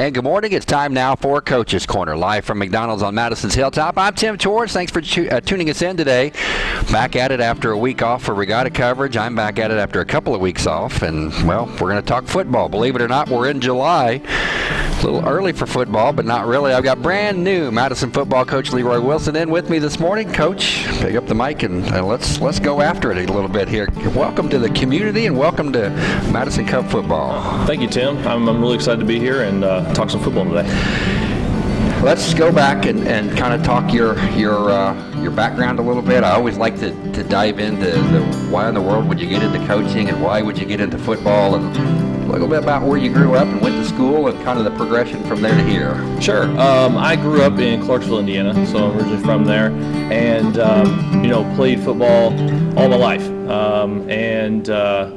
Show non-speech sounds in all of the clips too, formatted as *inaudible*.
And good morning. It's time now for Coach's Corner, live from McDonald's on Madison's Hilltop. I'm Tim George. Thanks for tu- uh, tuning us in today. Back at it after a week off for regatta coverage. I'm back at it after a couple of weeks off. And, well, we're going to talk football. Believe it or not, we're in July. A little early for football, but not really. I've got brand new Madison football coach Leroy Wilson in with me this morning. Coach, pick up the mic and uh, let's let's go after it a little bit here. Welcome to the community and welcome to Madison Cub football. Thank you, Tim. I'm, I'm really excited to be here and uh, talk some football today. Let's go back and, and kind of talk your your uh, your background a little bit. I always like to, to dive into the why in the world would you get into coaching and why would you get into football and a little bit about where you grew up and went to school and kind of the progression from there to here. Sure. Um, I grew up in Clarksville, Indiana, so I'm originally from there, and um, you know played football all my life, um, and uh,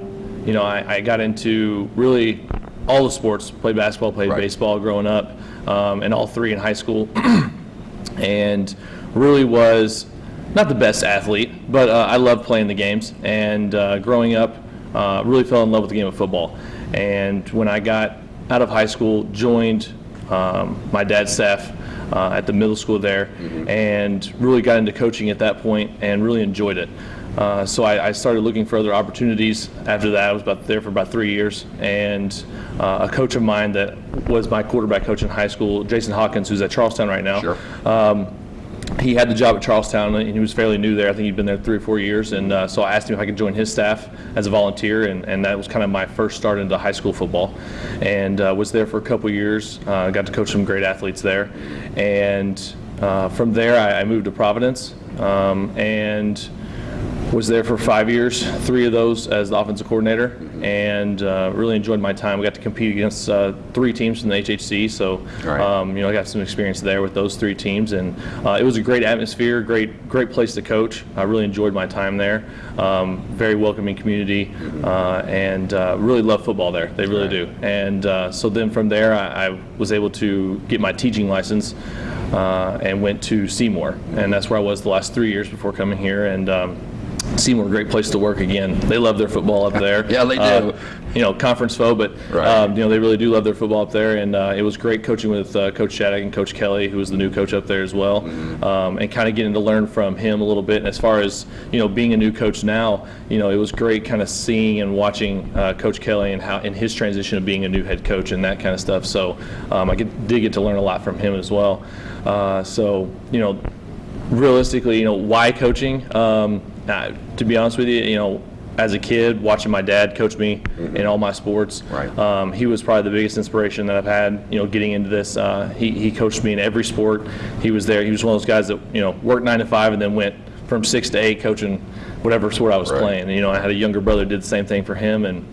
you know I, I got into really all the sports. Played basketball, played Right. baseball growing up, um, and all three in high school, *clears throat* and really was not the best athlete, but uh, I loved playing the games. And uh, growing up, uh, really fell in love with the game of football. And when I got out of high school, joined um, my dad's staff uh, at the middle school there, and really got into coaching at that point, and really enjoyed it. Uh, so I, I started looking for other opportunities. After that, I was about there for about three years, and uh, a coach of mine that was my quarterback coach in high school, Jason Hawkins, who's at Charlestown right now. Sure. Um, he had the job at Charlestown, and he was fairly new there. I think he'd been there three or four years, and uh, so I asked him if I could join his staff as a volunteer, and, and that was kind of my first start into high school football, and uh, was there for a couple years. Uh, got to coach some great athletes there, and uh, from there I, I moved to Providence, um, and was there for five years, three of those as the offensive coordinator, and uh, really enjoyed my time. We got to compete against uh, three teams from the HHC, so Right. um, you know I got some experience there with those three teams, and uh, it was a great atmosphere, great great place to coach. I really enjoyed my time there. Um, very welcoming community, uh, and uh, really love football there. They really do. And uh, so then from there, I, I was able to get my teaching license. Uh, and went to Seymour, and that's where I was the last three years before coming here. And um, Seymour, great place to work again. They love their football up there. *laughs* Yeah, they do. Uh, you know, conference foe, but Right. um, you know they really do love their football up there, and uh, it was great coaching with uh, Coach Shattuck and Coach Kelly, who was the new coach up there as well, Mm-hmm. um, and kind of getting to learn from him a little bit. And as far as you know, being a new coach now, you know, it was great kind of seeing and watching uh, Coach Kelly and how in his transition of being a new head coach and that kind of stuff. So um, I get, did get to learn a lot from him as well. Uh, so you know, realistically, you know, why coaching? Uh, to be honest with you, you know, as a kid, watching my dad coach me in all my sports, Right. um, he was probably the biggest inspiration that I've had. You know, getting into this, uh, he he coached me in every sport. He was there. He was one of those guys that you know worked nine to five and then went from six to eight coaching whatever sport I was Right. playing. And, you know, I had a younger brother did the same thing for him and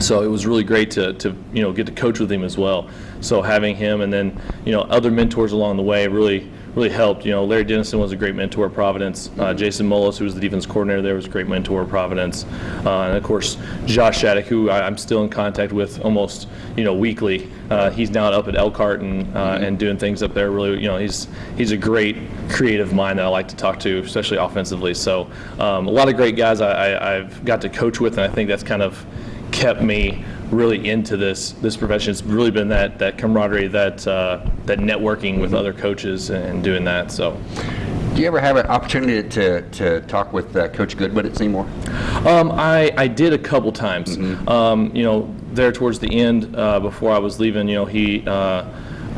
so it was really great to, to you know get to coach with him as well. So having him and then you know other mentors along the way really really helped. You know Larry Dennison was a great mentor at Providence. Uh, Jason Mullis, who was the defense coordinator there, was a great mentor at Providence. Uh, and of course Josh Shattuck, who I, I'm still in contact with almost you know weekly. Uh, he's now up at Elkhart and uh, and doing things up there. Really you know he's he's a great creative mind that I like to talk to, especially offensively. So um, a lot of great guys I, I, I've got to coach with, and I think that's kind of kept me really into this this profession. It's really been that that camaraderie, that uh, that networking with other coaches and doing that. So, Do you ever have an opportunity to, to talk with uh, Coach Goodwood at Seymour? um, I I did a couple times. Um, you know, there towards the end uh, before I was leaving, you know, he.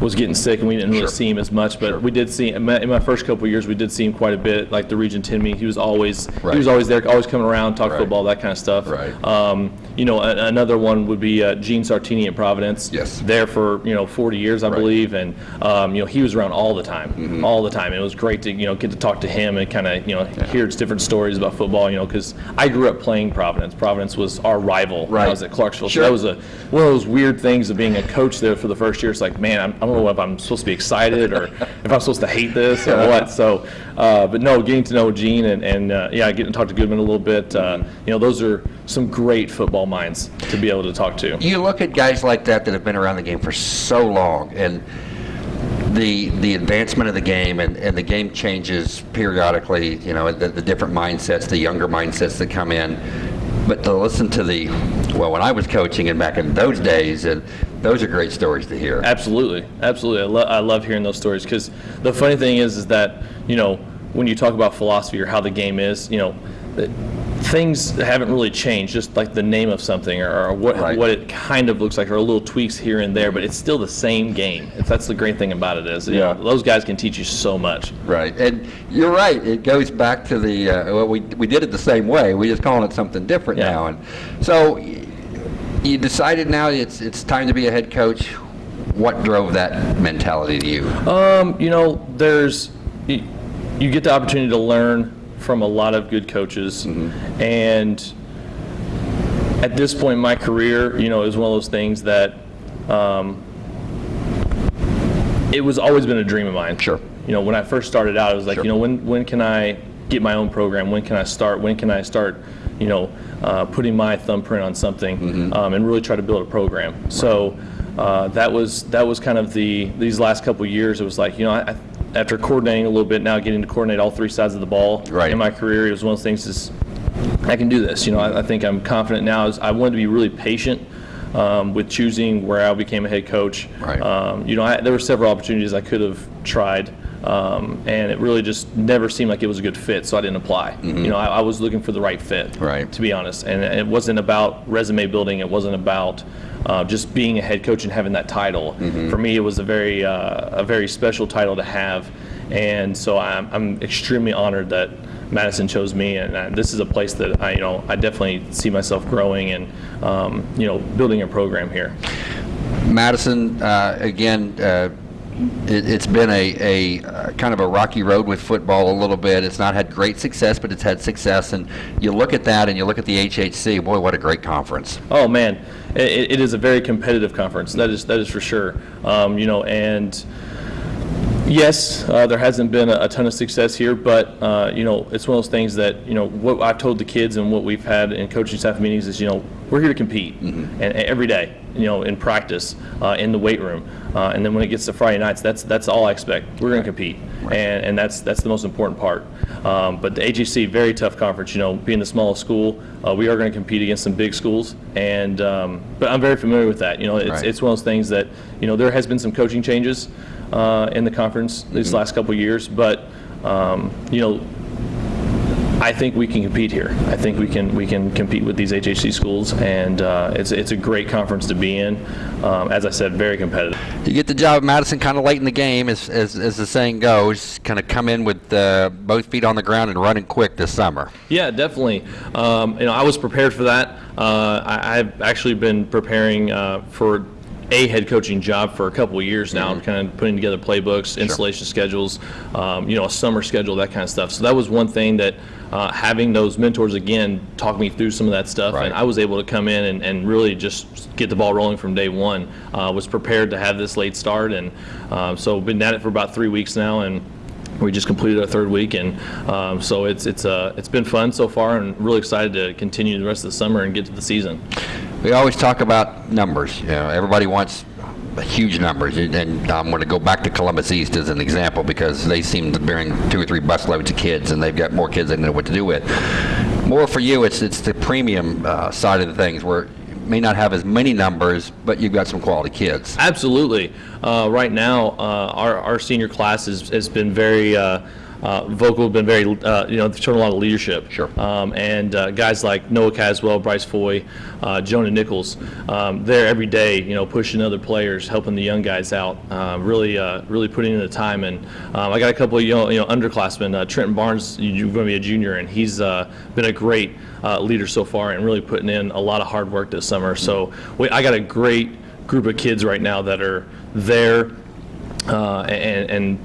Was getting sick and we didn't really Sure. see him as much, but we did see in my, in my first couple of years we did see him quite a bit. Like the Region 10 meet, he was always Right. he was always there, always coming around, talk Right. football, that kind of stuff. Right. Um, you know, a, another one would be uh, Gene Sartini at Providence. Yes. There for you know 40 years, I Right. Believe, and um, you know he was around all the time, all the time. And it was great to you know get to talk to him and kind of you know hear different stories about football. You know, because I grew up playing Providence. Providence was our rival when Right. I was at Clarksville. Sure. So that was a one of those weird things of being a coach there for the first year. It's like, man, I'm, I don't know if I'm supposed to be excited or *laughs* if I'm supposed to hate this or what. So, uh, but no, getting to know Gene and, and uh, yeah, getting to talk to Goodman a little bit. Uh, you know, those are some great football minds to be able to talk to. You look at guys like that that have been around the game for so long, and the the advancement of the game and, and the game changes periodically. You know, the, the different mindsets, the younger mindsets that come in. But to listen to the well, when I was coaching and back in those days, and Those are great stories to hear. Absolutely, absolutely. I, lo- I love hearing those stories because the funny thing is, is that you know when you talk about philosophy or how the game is, you know, that things haven't really changed. Just like the name of something or, or what Right. what it kind of looks like, or a little tweaks here and there, but it's still the same game. If that's the great thing about it is, you Yeah. know, those guys can teach you so much. Right, and you're right. It goes back to the uh, well, we we did it the same way. We just calling it something different Yeah. now, and so you decided now it's it's time to be a head coach. What drove that mentality to you? Um, you know, there's you, you get the opportunity to learn from a lot of good coaches, and at this point in my career, you know, was one of those things that um, it was always been a dream of mine. Sure. You know, when I first started out, it was like, Sure. you know, when when can I get my own program? When can I start? When can I start? You know, uh, putting my thumbprint on something um, and really try to build a program. So uh, that was that was kind of the these last couple of years. It was like, you know, I, after coordinating a little bit now, getting to coordinate all three sides of the ball Right. in my career, it was one of the things. Is I can do this. You know, I, I think I'm confident now. Is I wanted to be really patient um, with choosing where I became a head coach. Right. Um, you know, I, there were several opportunities I could have tried, um, and it really just never seemed like it was a good fit, so I didn't apply. You know, I, I was looking for the right fit. Right. To be honest, and it wasn't about resume building. It wasn't about uh, just being a head coach and having that title. Mm-hmm. For me, it was a very uh, a very special title to have, and so I'm, I'm extremely honored that. Madison chose me, and uh, this is a place that I, you know, I definitely see myself growing and, um, you know, building a program here. Madison, uh, again, uh, it, it's been a, a uh, kind of a rocky road with football a little bit. It's not had great success, but it's had success. And you look at that, and you look at the HHC. Boy, what a great conference! Oh man, it, it is a very competitive conference. That is that is for sure. Um, you know, and yes, uh, there hasn't been a, a ton of success here, but uh, you know, it's one of those things that you know what I've told the kids and what we've had in coaching staff meetings is you know we're here to compete and, and every day. You know, in practice, uh, in the weight room, uh, and then when it gets to Friday nights, that's that's all I expect. We're going to compete, and and that's that's the most important part. Um, but the AGC, very tough conference. You know, being the smallest school, uh, we are going to compete against some big schools, and um, but I'm very familiar with that. You know, it's Right. it's one of those things that you know there has been some coaching changes uh, in the conference these last couple of years, but um, you know. I think we can compete here. I think we can we can compete with these HHC schools, and uh, it's it's a great conference to be in. Um, as I said, very competitive. You get the job at Madison kind of late in the game, as, as, as the saying goes. Kind of come in with uh, both feet on the ground and running quick this summer. Yeah, definitely. Um, you know, I was prepared for that. Uh, I, I've actually been preparing uh, for a head coaching job for a couple of years now, kind of putting together playbooks, installation schedules, um, you know, a summer schedule, that kind of stuff. So that was one thing that uh, having those mentors again talk me through some of that stuff, Right. and I was able to come in and, and really just get the ball rolling from day one. Uh, was prepared to have this late start, and um, so been at it for about three weeks now, and we just completed our third week, and um, so it's it's uh, it's been fun so far, and really excited to continue the rest of the summer and get to the season. We always talk about numbers. You know, everybody wants huge numbers, and- I'm going to go back to Columbus East as an example because they seem to bring two or three busloads of kids, and they've got more kids than they know what to do with. More for you, it's it's the premium uh, side of the things where may not have as many numbers, but you've got some quality kids. Absolutely. Uh, right now, uh, our, our senior class has, has been very uh, uh, vocal, have been very, uh, you know, they've shown a lot of leadership. Sure. Um, and uh, guys like Noah Caswell, Bryce Foy, uh, Jonah Nichols, um, they're every day, you know, pushing other players, helping the young guys out, uh, really, uh, really putting in the time. And um, I got a couple of you know, you know underclassmen. Uh, Trenton Barnes, you're going to be a junior, and he's uh, been a great uh, leader so far, and really putting in a lot of hard work this summer. So we, I got a great group of kids right now that are there uh, and, and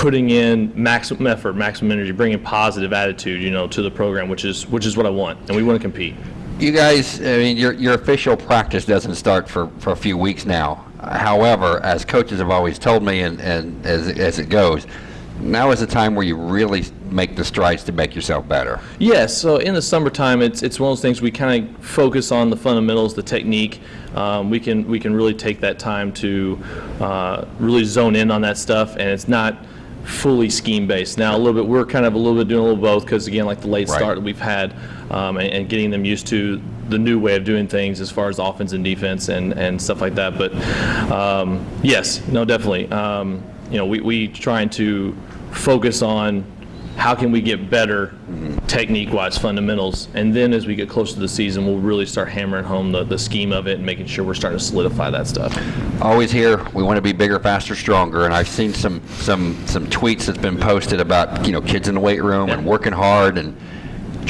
putting in maximum effort, maximum energy, bringing positive attitude, you know, to the program, which is which is what I want, and we want to compete. You guys, I mean, your, your official practice doesn't start for, for a few weeks now. However, as coaches have always told me, and, and as, as it goes, now is the time where you really make the strides to make yourself better. Yes, so in the summertime, it's it's one of those things we kind of focus on the fundamentals, the technique. Um, we can we can really take that time to uh, really zone in on that stuff, and it's not fully scheme based. Now a little bit, we're kind of a little bit doing a little both because again, like the late Right. start that we've had, um, and, and getting them used to the new way of doing things as far as offense and defense and, and stuff like that. But um, yes, no, definitely. Um, you know, we we trying to focus on how can we get better technique-wise fundamentals? And then as we get closer to the season we'll really start hammering home the, the scheme of it and making sure we're starting to solidify that stuff. Always here, we want to be bigger, faster, stronger, and I've seen some some some tweets that's been posted about you know kids in the weight room and working hard and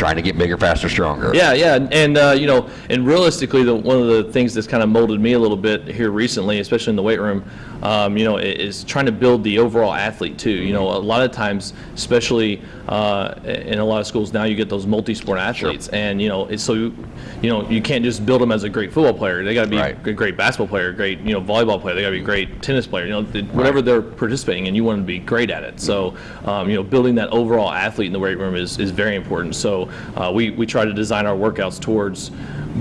trying to get bigger, faster, stronger. Yeah, yeah, and- uh, you know, and realistically, the, one of the things that's kind of molded me a little bit here recently, especially in the weight room, um, you know, is trying to build the overall athlete too. You know, a lot of times, especially uh, in a lot of schools now, you get those multi-sport athletes, and you know, it's so you, you know, you can't just build them as a great football player. They got to be Right. a great basketball player, great you know volleyball player. They got to be a great tennis player. You know, the, whatever they're participating in, you want them to be great at it. So, um, you know, building that overall athlete in the weight room is, is very important. So, uh, we we try to design our workouts towards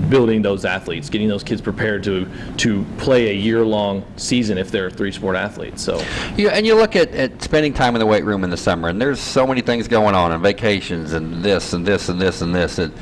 building those athletes, getting those kids prepared to to play a year long season if they're three sport athletes. So, You, and you look at, at spending time in the weight room in the summer, and there's so many things going on, and vacations, and this, and this, and this, and this. And,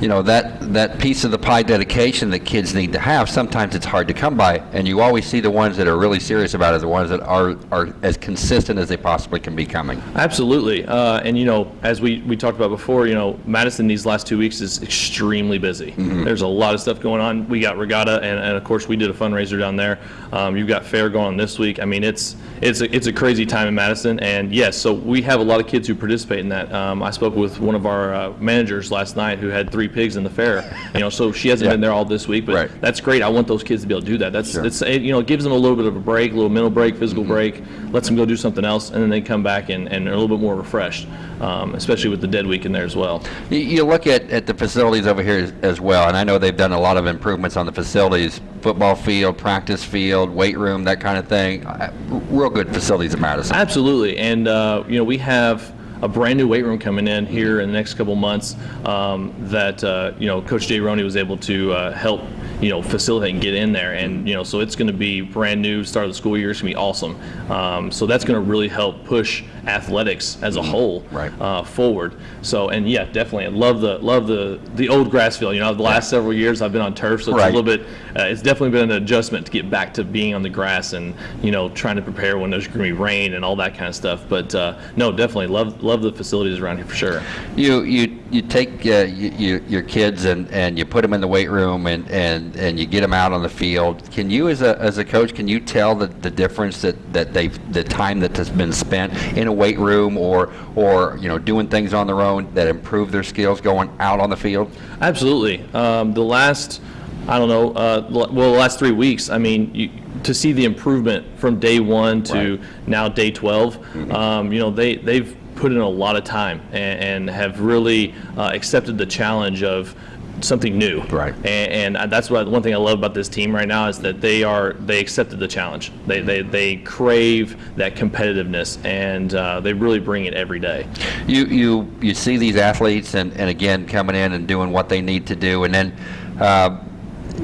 you know, that, that piece of the pie dedication that kids need to have, sometimes it's hard to come by. And you always see the ones that are really serious about it, the ones that are, are as consistent as they possibly can be coming. Absolutely, uh, and you know, as we, we talked about before, you know, Madison these last two weeks is extremely busy. There's a lot of stuff going on. We got regatta, and, and of course, we did a fundraiser down there. Um, you've got fair going on this week. I mean, it's it's a, it's a crazy time in Madison, and yes, so we have a lot of kids who participate in that. Um, I spoke with one of our uh, managers last night who had three pigs in the fair. You know, so she hasn't Yeah. been there all this week, but Right. that's great. I want those kids to be able to do that. That's Sure. it's it, you know it gives them a little bit of a break, a little mental break, physical break, lets them go do something else, and then they come back and, and are a little bit more refreshed, um, especially with the dead week in there as well. You, you look at, at the facilities over here as, as well, and I know they've done a lot of improvements on the facilities, football field, practice field, weight room, that kind of thing. Uh, Real good facilities in Madison. Absolutely, and uh, you know we have a brand new weight room coming in here in the next couple months um, that uh, you know Coach Jay Roney was able to uh, help you know facilitate and get in there, and you know so it's going to be brand new start of the school year. It's going to be awesome. Um, so that's going to really help push athletics as a whole Right. uh, forward. So and yeah, definitely, I love the love the the old grass field. You know, the last several years I've been on turf, so it's Right. a little bit. Uh, it's definitely been an adjustment to get back to being on the grass and you know trying to prepare when there's going to be rain and all that kind of stuff. But uh, no, definitely love love the facilities around here for sure. You you you take uh, you, you, your kids and, and you put them in the weight room and, and, and you get them out on the field. Can you as a, as a coach can you tell the, the difference that, that they the time that has been spent in a weight room or or you know doing things on their own that improve their skills going out on the field? Absolutely. Um, the last, I don't know, uh, well, the last three weeks, I mean, you, to see the improvement from day one to Right. now day 12, um, you know, they, they've put in a lot of time and, and have really uh, accepted the challenge of something new. Right. And, and that's what one thing I love about this team right now is that they are they accepted the challenge. They they, they crave that competitiveness and uh, they really bring it every day. you you you see these athletes and, and again coming in and doing what they need to do and then uh,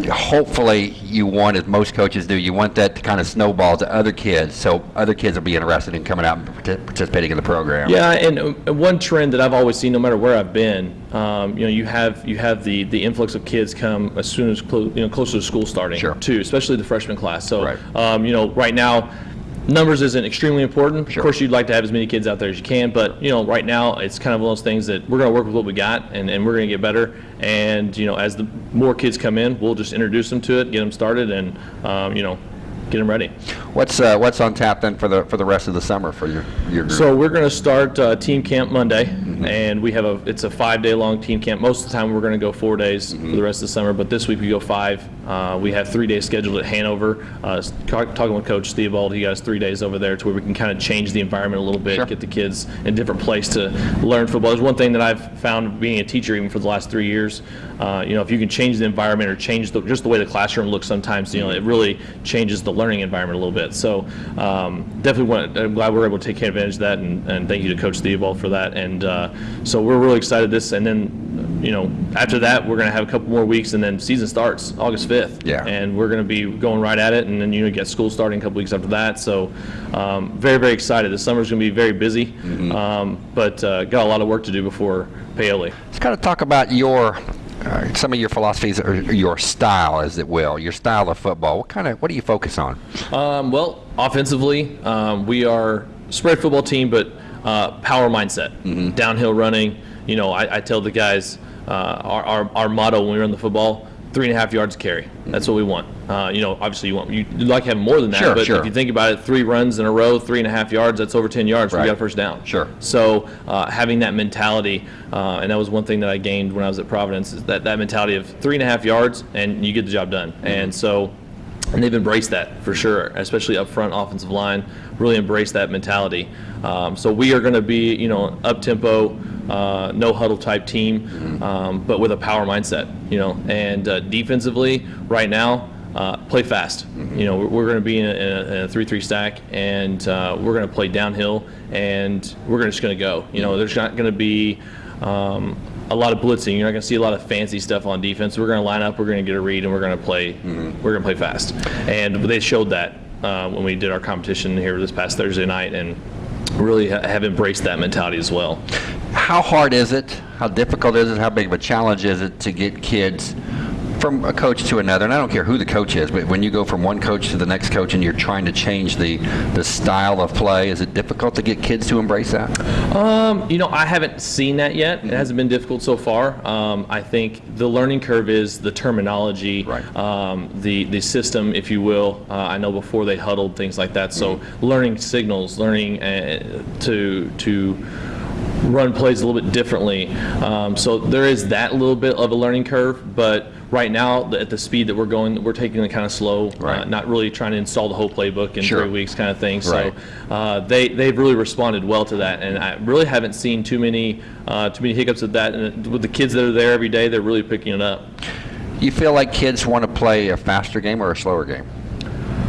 hopefully you want as most coaches do you want that to kind of snowball to other kids so other kids will be interested in coming out and participating in the program Yeah, and uh, one trend that I've always seen, no matter where I've been, um, you know, you have you have the the influx of kids come as soon as clo- you know closer to school starting, Sure. too, especially the freshman class. So, Right. um, you know, right now. Numbers isn't extremely important. Sure. Of course, you'd like to have as many kids out there as you can, but you know, right now it's kind of one of those things that we're going to work with what we got, and, and we're going to get better. And you know, as the more kids come in, we'll just introduce them to it, get them started, and um, you know, get them ready. what's uh, what's on tap then for the for the rest of the summer for your your group? So we're going to start uh, team camp Monday, and we have a it's a five day long team camp. Most of the time we're going to go four days for the rest of the summer, but this week we go five. Uh, we have three days scheduled at Hanover. Uh, talking with Coach Theobald, he has three days over there to where we can kind of change the environment a little bit, Sure. get the kids in a different place to learn football. There's one thing that I've found being a teacher even for the last three years. Uh, you know, if you can change the environment or change the, just the way the classroom looks, sometimes you know it really changes the learning environment a little bit. So um, definitely want. I'm glad we're able to take advantage of that, and, and thank you to Coach Theobald for that. And uh, so we're really excited this, and then you know, after that, we're going to have a couple more weeks, and then season starts August 5th. Yeah. And we're going to be going right at it, and then you know, get school starting a couple weeks after that. So, um, very, very excited. The summer's going to be very busy, um, but uh, got a lot of work to do before Paoli. Let's kind of talk about your uh, some of your philosophies or your style, as it will, your style of football. What kind of what do you focus on? Um, well, offensively, um, we are spread football team, but uh, power mindset, downhill running. You know, I, I tell the guys uh, our, our, our motto when we run the football: three and a half yards carry. That's what we want. Uh, you know, obviously you want you like to have more than that, Sure, but sure. if you think about it, three runs in a row, three and a half yards, that's over ten yards. Right. We got a first down. Sure. So uh, having that mentality, uh, and that was one thing that I gained when I was at Providence, is that that mentality of three and a half yards and you get the job done. And so, and they've embraced that for sure, especially up front offensive line, really embraced that mentality. Um, so we are going to be, you know, up tempo, uh, no huddle type team, um, but with a power mindset, you know. And uh, defensively, right now. Uh, play fast. You know, we're, going to be in a, in a- three-three stack, and uh, we're going to play downhill, and we're just going to go. You know, there's not going to be um, a lot of blitzing. You're not going to see a lot of fancy stuff on defense. We're going to line up, we're going to get a read, and we're going to play. We're going to play fast, and they showed that uh, when we did our competition here this past Thursday night, and really ha- have embraced that mentality as well. How hard is it? How difficult is it? How big of a challenge is it to get kids from a coach to another? And I don't care who the coach is, but when you go from one coach to the next coach and you're trying to change the, the style of play, is it difficult to get kids to embrace that? Um, you know, I haven't seen that yet. It hasn't been difficult so far. Um, I think the learning curve is the terminology, Right. um, the the system, if you will. Uh, I know before they huddled things like that. So learning signals, learning uh, to to run plays a little bit differently. Um, so there is that little bit of a learning curve, but right now at the speed that we're going, we're taking it kind of slow, uh, Right. not really trying to install the whole playbook in Sure. three weeks kind of thing. Right. So uh, they they've really responded well to that, and I really haven't seen too many uh, too many hiccups at that. And with the kids that are there every day, they're really picking it up. You feel like kids want to play a faster game or a slower game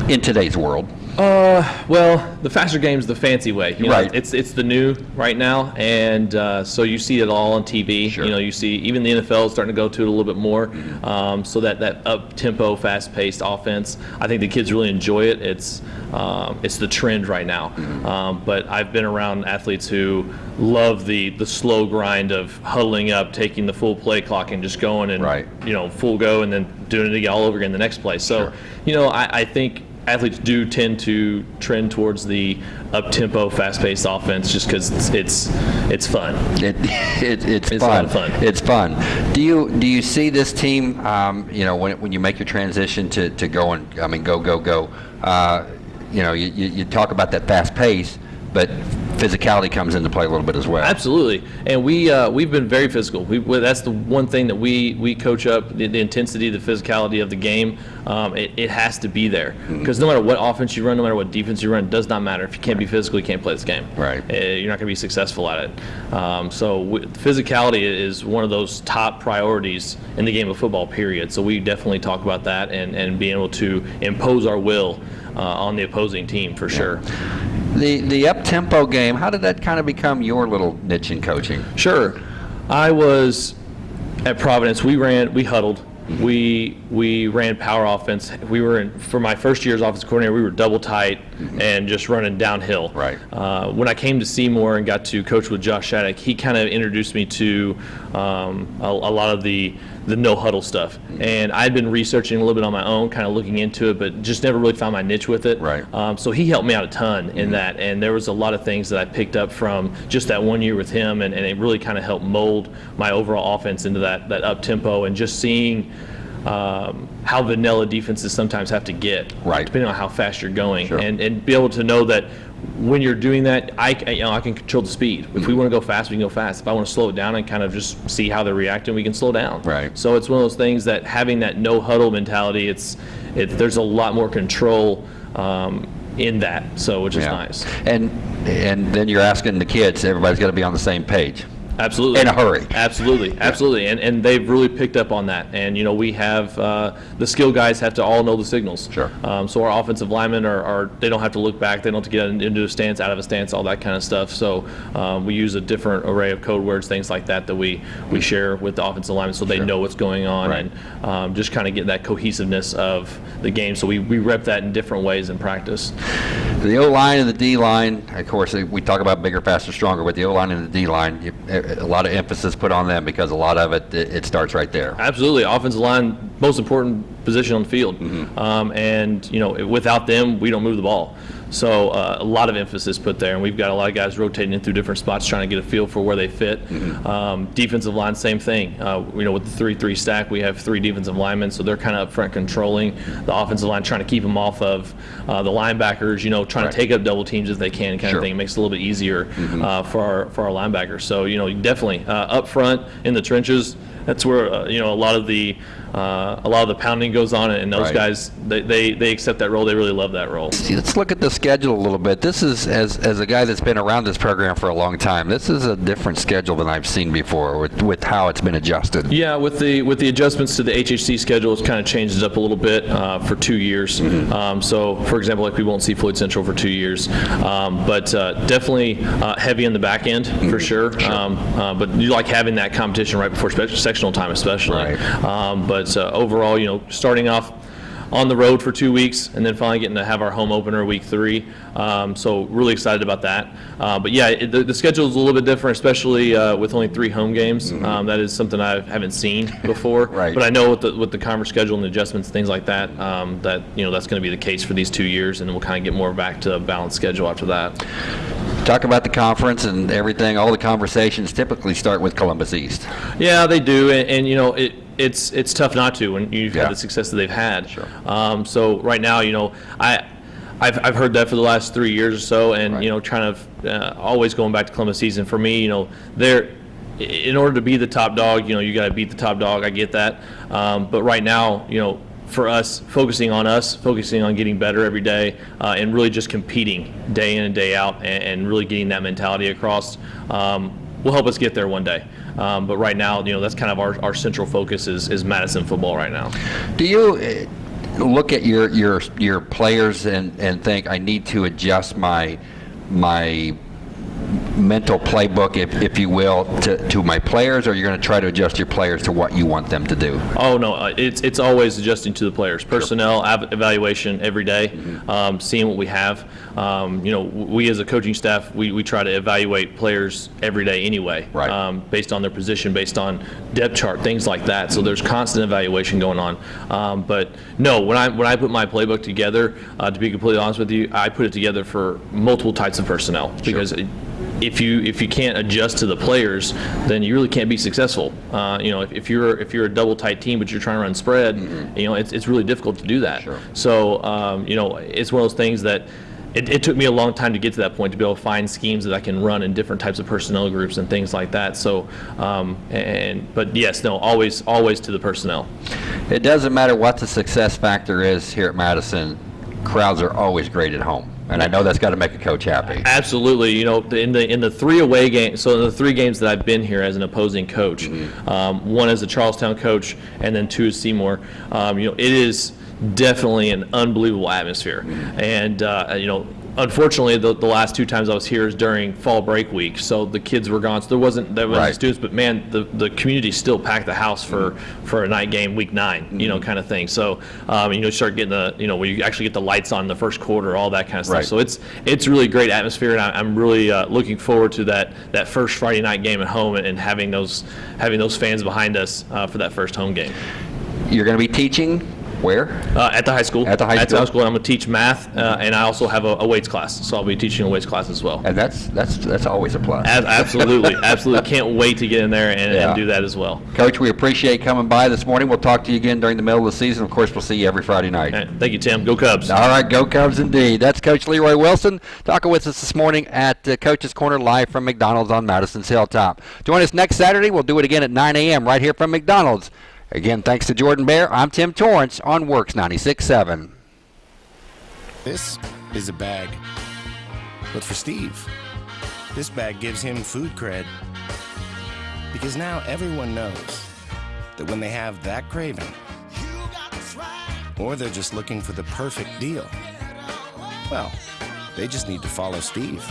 in today's world? Well, the faster game's the fancy way. You know, Right. It's it's the new right now, and uh, so you see it all on TV. Sure. You know, you see even the NFL is starting to go to it a little bit more. Um, so that that up tempo, fast paced offense, I think the kids really enjoy it. It's um, it's the trend right now. Um, but I've been around athletes who love the the slow grind of huddling up, taking the full play clock, and just going and Right. you know full go, and then doing it all over again the next play. So Sure. you know, I, I think athletes do tend to trend towards the up-tempo, fast-paced offense just because it's, it's it's fun. It, it, it's, It's fun. fun. It's fun. Do you do you see this team? Um, you know, when when you make your transition to, to go and I mean go go go. Uh, you know, you, you, you talk about that fast pace, but physicality comes into play a little bit as well. Absolutely, and we uh, we've been very physical. We, that's the one thing that we we coach up the, the intensity, the physicality of the game. Um, it, it has to be there Mm-hmm. because no matter what offense you run, no matter what defense you run, it does not matter if you can't be physical, you can't play this game. Right. Uh, you're not going to be successful at it. Um, so physicality is one of those top priorities in the game of football. Period. So we definitely talk about that and and being able to impose our will uh, on the opposing team for sure. The the up tempo game. How did that kind of become your little niche in coaching? Sure. I was at Providence. We ran, we huddled. We we ran power offense. We were in for my first year as offense coordinator. We were double tight and just running downhill. Mm-hmm. Right. Uh, when I came to Seymour and got to coach with Josh Shattuck, he kind of introduced me to um, a, a lot of the the no huddle stuff. Mm-hmm. And I'd been researching a little bit on my own, kind of looking into it, but just never really found my niche with it. Right. Um, so he helped me out a ton in that, and there was a lot of things that I picked up from just that one year with him, and, and it really kind of helped mold my overall offense into that that up tempo, and just seeing um, how vanilla defenses sometimes have to get, Right. depending on how fast you're going, Sure. and and be able to know that when you're doing that, I you know I can control the speed. If we want to go fast, we can go fast. If I want to slow it down and kind of just see how they're reacting, we can slow down. Right. So it's one of those things that having that no huddle mentality, it's it, there's a lot more control um, in that. So which is Yeah. nice. And and then you're asking the kids. Everybody's got to be on the same page. Absolutely. in a hurry. Absolutely, absolutely, and and they've really picked up on that. And you know, we have uh, the skill guys have to all know the signals. Sure. Um, so our offensive linemen are, are they don't have to look back. They don't have to get into a stance, out of a stance, all that kind of stuff. So um, we use a different array of code words, things like that, that we we share with the offensive linemen, so they Sure. know what's going on, Right. and um, just kind of get that cohesiveness of the game. So we we rep that in different ways in practice. The O line and the D line, of course, we talk about bigger, faster, stronger, but the O line and the D line, you- a lot of emphasis put on them because a lot of it, it it starts right there. Absolutely, offensive line, most important position on the field, um, and you know without them, we don't move the ball. So uh, a lot of emphasis put there, and we've got a lot of guys rotating in through different spots, trying to get a feel for where they fit. Um, defensive line, same thing. Uh, you know, with the three-three stack, we have three defensive linemen, so they're kind of up front controlling the offensive line, trying to keep them off of uh, the linebackers. You know, trying Right. to take up double teams if they can, kind Sure. of thing. It makes it a little bit easier uh, for our for our linebackers. So you know, definitely uh, up front in the trenches that's where uh, you know a lot of the uh, a lot of the pounding goes on, and those Right. guys they, they they accept that role. They really love that role. See, Let's look at the schedule a little bit. This is, as, as a guy that's been around this program for a long time, this is a different schedule than I've seen before with, with how it's been adjusted. Yeah, with the with the adjustments to the HHC schedule, it's kind of changed it up a little bit uh, for two years. Um, so, for example, like we won't see Floyd Central for two years, um, but uh, definitely uh, heavy in the back end for sure. Um, uh, but you like having that competition right before sectional time, especially. Right. Um, but uh, overall, you know, starting off on the road for two weeks and then finally getting to have our home opener week three. Um, so really excited about that. Uh, but yeah, it, the, the schedule is a little bit different, especially uh, with only three home games. Um, that is something I haven't seen *laughs* before. Right. But I know with the with the conference schedule and the adjustments, things like that, um, that you know that's going to be the case for these two years, and we'll kind of get more back to a balanced schedule after that. Talk about the conference and everything. All the conversations typically start with Columbus East. Yeah, they do, and, and you know it. It's it's tough not to when you've Yeah. had the success that they've had. Sure. Um, so right now, you know, I. I've, I've heard that for the last three years or so, and Right. you know, trying to uh, always going back to Columbus season. For me, you know, they're in order to be the top dog, you know, you got to beat the top dog. I get that, um, but right now, you know, for us, focusing on us, focusing on getting better every day, uh, and really just competing day in and day out, and, and really getting that mentality across, um, will help us get there one day. Um, but right now, you know, that's kind of our, our central focus is, is Madison football right now. Do you uh, look at your your your players and and think I need to adjust my my mental playbook, if, if you will, to, to my players, or you're going to try to adjust your players to what you want them to do? Oh no, uh, it's it's always adjusting to the players, personnel av- evaluation every day, Mm-hmm. um, seeing what we have. Um, you know, we as a coaching staff, we, we try to evaluate players every day anyway, Right. um, based on their position, based on depth chart, things like that. So there's constant evaluation going on. Um, but no, when I when I put my playbook together, uh, to be completely honest with you, I put it together for multiple types of personnel because. It, if you if you can't adjust to the players, then you really can't be successful. Uh, you know, if, if you're if you're a double tight team but you're trying to run spread, you know, it's, it's really difficult to do that. Sure. So um, you know, it's one of those things that. It, it took me a long time to get to that point to be able to find schemes that I can run in different types of personnel groups and things like that. So, um, and but yes, no, always always to the personnel. It doesn't matter what the success factor is here at Madison, crowds are always great at home. And I know that's got to make a coach happy. Absolutely. You know, in the in the three away games, so in the three games that I've been here as an opposing coach, um, one as a Charlestown coach, and then two as Seymour. Um, you know, it is definitely an unbelievable atmosphere, and uh, you know. Unfortunately, the, the last two times I was here is during fall break week, so the kids were gone. So there wasn't there wasn't Right. students, but man, the, the community still packed the house for, for a night game, week 9 you know, kind of thing. So um, you know, start getting the you know where you actually get the lights on in the first quarter, all that kind of stuff. Right. So it's it's really great atmosphere, and I, I'm really uh, looking forward to that that first Friday night game at home and, and having those having those fans behind us uh, for that first home game You're going to be teaching where? uh, at the high school. At the high school. At the high school, I'm going to teach math, uh, and I also have a, a weights class, so I'll be teaching a weights class as well. And that's that's that's always a plus. Ab- absolutely, *laughs* absolutely, can't wait to get in there and, Yeah. and do that as well. Coach, we appreciate coming by this morning. We'll talk to you again during the middle of the season. Of course, we'll see you every Friday night. Right, thank you, Tim. Go Cubs. All right, go Cubs indeed. That's Coach Leroy Wilson talking with us this morning at uh, Coach's Corner live from McDonald's on Madison's Hilltop. Join us next Saturday. We'll do it again at 9 a.m. right here from McDonald's. Again, thanks to Jordan Bear. I'm Tim Torrance on WORX 96.7. This is a bag. But for Steve, this bag gives him food cred. Because now everyone knows that when they have that craving, or they're just looking for the perfect deal, well, they just need to follow Steve.